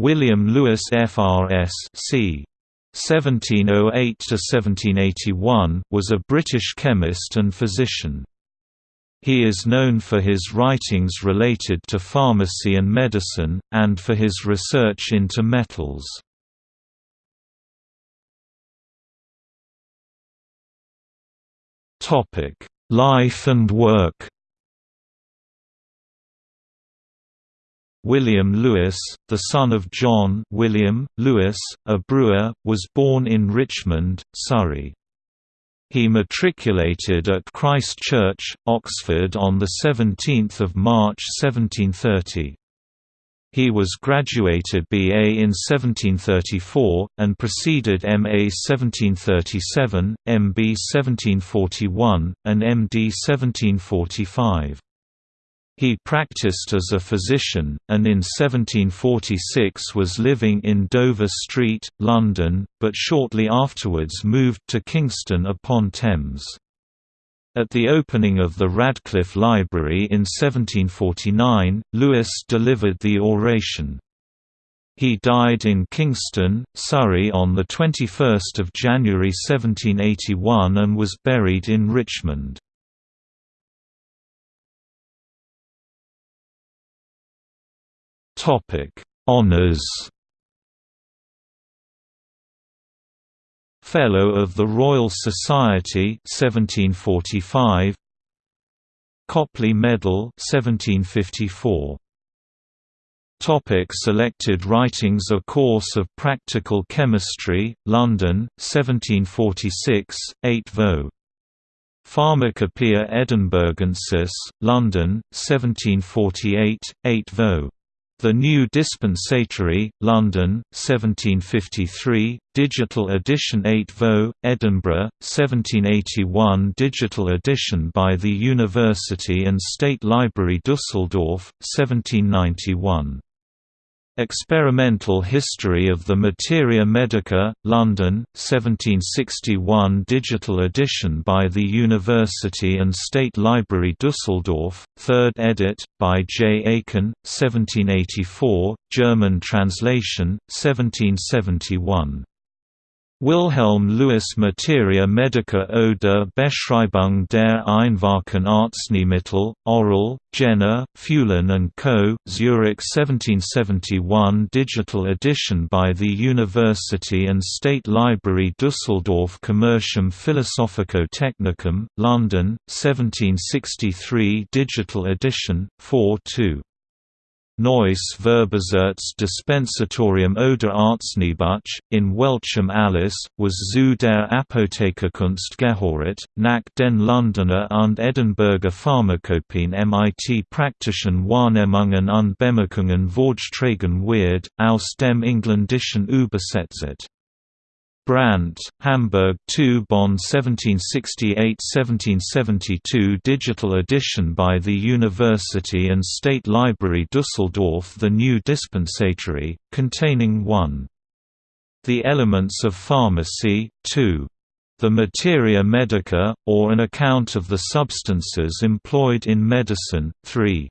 William Lewis FRS c. 1708–1781, was a British chemist and physician. He is known for his writings related to pharmacy and medicine, and for his research into metals. Life and work William Lewis, the son of John William, Lewis, a brewer, was born in Richmond, Surrey. He matriculated at Christ Church, Oxford on 17 March 1730. He was graduated BA in 1734, and proceeded MA 1737, MB 1741, and MD 1745. He practiced as a physician, and in 1746 was living in Dover Street, London, but shortly afterwards moved to Kingston upon Thames. At the opening of the Radcliffe Library in 1749, Lewis delivered the oration. He died in Kingston, Surrey on 21 January 1781 and was buried in Richmond. Topic: Honors. Fellow of the Royal Society 1745 Copley Medal 1754 Topic selected writings A Course of Practical Chemistry, London, 1746, 8 vo. Pharmacopoeia Edinburghensis, London, 1748, 8 vo. The New Dispensatory, London, 1753, digital edition 8 vo, Edinburgh, 1781 digital edition by the University and State Library Dusseldorf, 1791. Experimental History of the Materia Medica, London, 1761 digital edition by the University and State Library Dusseldorf, 3rd edit, by J. Aikin, 1784, German translation, 1771. Wilhelm Lewis Materia Medica oder Beschreibung der einfachen Arzneimittel, Orell, Jenner, Fuhlen & Co., Zurich 1771 digital edition by the University and State Library Dusseldorf Commercium Philosophico-Technicum, London, 1763 digital edition, 4 2. Neues Verbeseits Dispensatorium oder Arzneibuch, in Welchem Alice, was zu der Apothekerkunst gehöret, nach den Londoner und Edinburgher Pharmakopien mit praktischen Wahrnehmungen und Bemerkungen Vorträgen wird, aus dem Engländischen übersetzt. Brandt, Hamburg 2 Bonn 1768–1772 Digital edition by the University and State Library Dusseldorf The New Dispensatory, containing 1. The Elements of Pharmacy, 2. The Materia Medica, or an account of the substances employed in medicine, 3.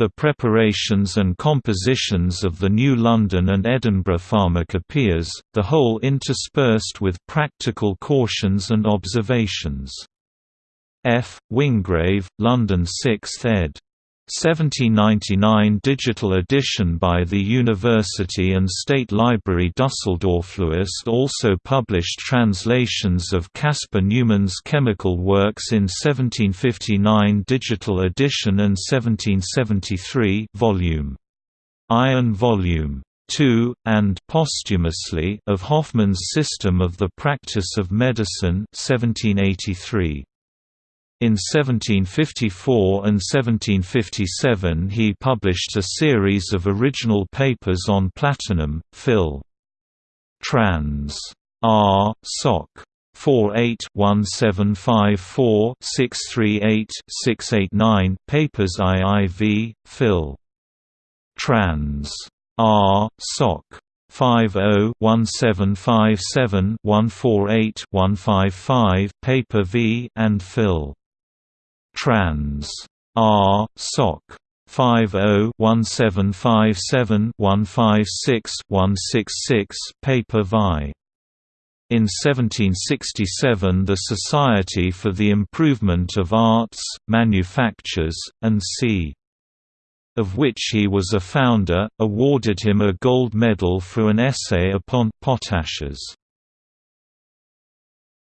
The preparations and compositions of the New London and Edinburgh pharmacopoeias, the whole interspersed with practical cautions and observations. F. Wingrave, London 6th ed. 1799 digital edition by the University and State Library Dusseldorf. Lewis also published translations of Caspar Neumann's chemical works in 1759 digital edition and 1773 volume. Iron volume 2, and posthumously of Hoffmann's System of the Practice of Medicine 1783. In 1754 and 1757 he published a series of original papers on platinum, Phil. Trans. R. Soc. 48-1754-638-689 Papers IIV, Phil. Trans. R. Soc. 50-1757-148-155 Paper V and Phil. Trans. R. Soc. 50-1757-156-166 paper vi. In 1767 the Society for the Improvement of Arts, Manufactures, and c. of which he was a founder, awarded him a gold medal for an essay upon potashes.